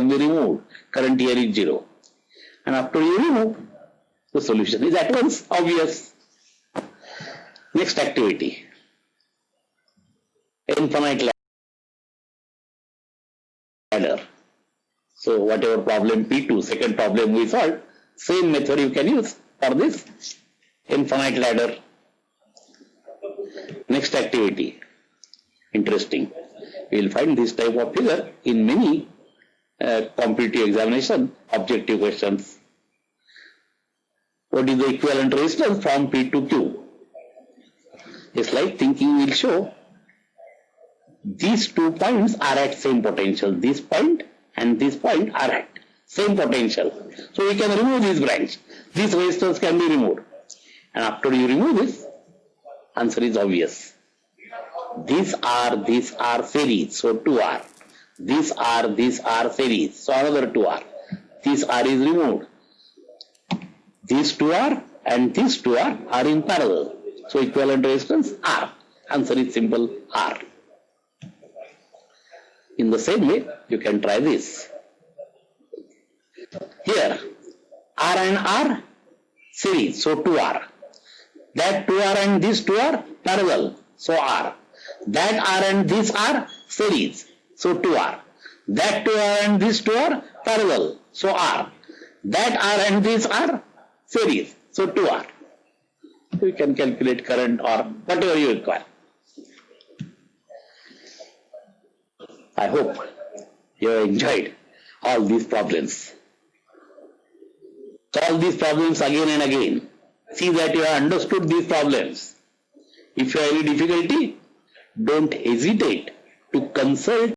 can be removed. Current here is zero. And after you remove, the solution is at once obvious. Next activity. Infinite ladder. So whatever problem P2, second problem we solved, same method you can use for this infinite ladder. Next activity. Interesting. We will find this type of figure in many uh, competitive examination objective questions. What is the equivalent resistance from P to Q? A slight thinking will show these two points are at same potential. This point and this point are at same potential. So we can remove this branch. This resistance can be removed. And after you remove this, answer is obvious. These are, these are series, so 2 These are, these are series, so another two R. This R is removed. These two R and these two R are in parallel. So equivalent resistance R. Answer is simple R. In the same way, you can try this. Here, R and R series, so 2R. That 2R and this 2 are parallel, so R. That R and this are series, so 2R. That 2R and this 2R parallel, so R. That R and this R series, so 2R. You can calculate current or whatever you require. I hope you enjoyed all these problems. Solve these problems again and again. See that you have understood these problems. If you have any difficulty, don't hesitate to consult